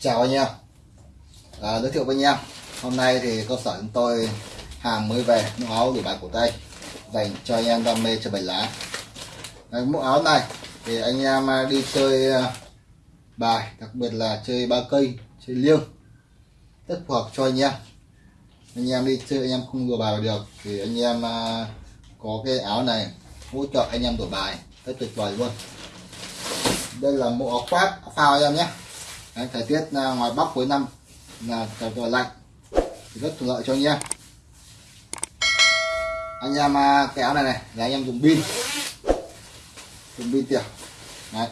chào anh em. À, giới thiệu với anh em. Hôm nay thì cơ sở chúng tôi hàng mới về mũ áo đủ bài cổ tay dành cho anh em đam mê chơi bài lá. Đấy, mũ áo này thì anh em à, đi chơi à, bài đặc biệt là chơi ba cây chơi liêng rất phù hợp cho anh em. Anh em đi chơi anh em không đùa bài vào được thì anh em à, có cái áo này hỗ trợ anh em đổi bài rất tuyệt vời luôn. Đây là mũ áo khoác áo phao anh em nhé. Đấy, thời tiết à, ngoài bắc cuối năm là trời vừa lạnh thì rất thuận lợi cho anh em. Anh em à, cái áo này này là anh em dùng pin. Dùng pin tiểu Đấy.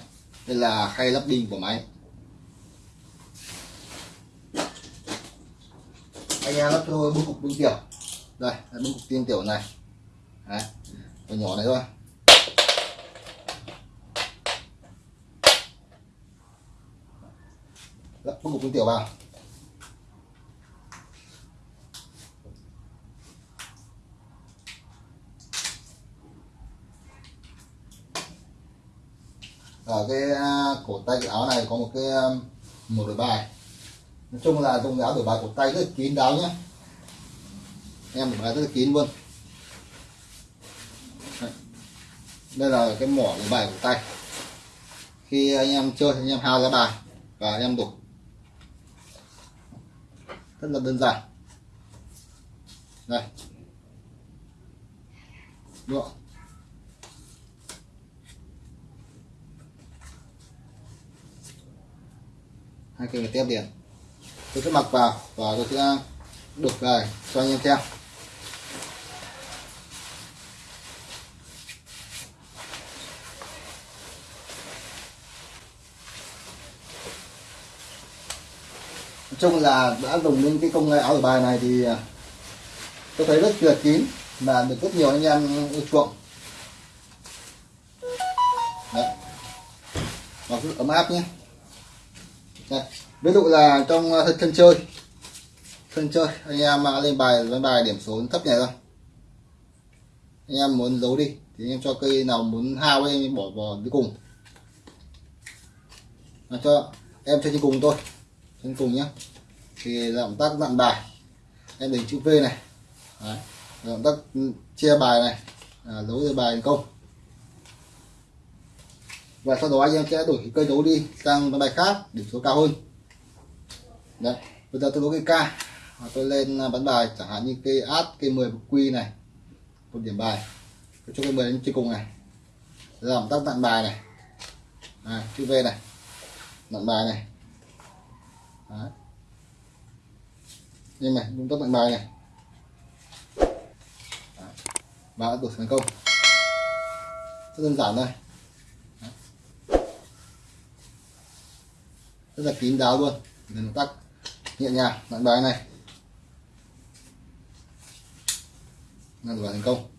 đây là khay lắp pin của máy. Anh em lắp cho tôi cục pin tiểu đây là cục pin tiểu này. Đấy. Nhỏ này thôi. Đặt bốn cục pin tiểu vào. Ở cái à, cổ tay cái áo này có một cái à, một đổi bài. Nói chung là dùng áo đổi bài cổ tay rất là kín đáo nhé em đổi bài rất là kín luôn. Đây là cái mỏ đổi bài cổ tay. Khi anh em chơi, anh em hao ra bài và anh em đổi rất là đơn giản. Đây. Đúng không? hai cây tiếp liền. Tôi sẽ mặc vào và tôi sẽ đục về cho anh em xem. Chung là đã dùng những cái công nghệ áo đổi bài này thì à, tôi thấy rất tuyệt kín và được rất nhiều anh em yêu chuộng. Đấy. nó rất ấm áp nhé. Đây. ví dụ là trong à, thân sân chơi. Sân chơi anh em à, lên bài lên bài điểm số thấp này thôi. Anh em muốn giấu đi thì anh em cho cây nào muốn hao em bỏ vào cuối cùng. À, cho em cho trên cùng tôi trên cùng nhé thì động tác dặn bài. Em đánh chữ V này. Đấy. động tác ừ, chia bài này. À, đấu ra bài thành công. Và sau đó anh em sẽ đổi cái cây đấu đi sang bài khác điểm số cao hơn. Đấy. Bây giờ tôi đấu cây K. Và tôi lên à, bắn bài. Chẳng hạn như cây át cây 10 quy này. Một điểm bài. Tôi cho cây 10 lên trên cùng này. Động tác tặng bài này. À, chữ V này. Tặng bài này đấy. nhưng này chúng ta mạnh bài này. Và đã đổi thành công. Rất đơn giản thôi. Rất là kín đáo luôn. Động tác nhẹ nhàng, mạnh bài này. Là đoạn thành công.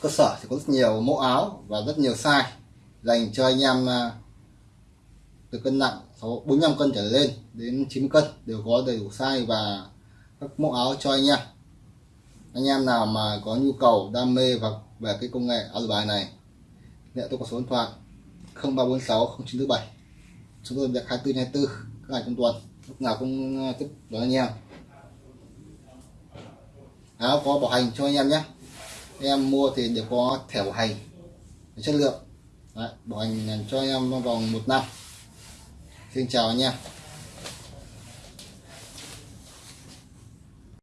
Cơ sở thì có rất nhiều mẫu áo và rất nhiều size dành cho anh em à, từ cân nặng 45 cân trở lên đến 90 cân đều có đầy đủ size và các mẫu áo cho anh em. Anh em nào mà có nhu cầu, đam mê và về cái công nghệ áo bài này thì tôi có số điện thoại 0346 0947 chúng tôi việc 24 24 các ngày trong tuần, lúc nào cũng à, tiếp đón anh em. Áo có bảo hành cho anh em nhé. Anh em mua thì đều có thẻ bảo hành, chất lượng. Đấy, bảo hành cho anh em trong vòng một năm. Xin chào anh em.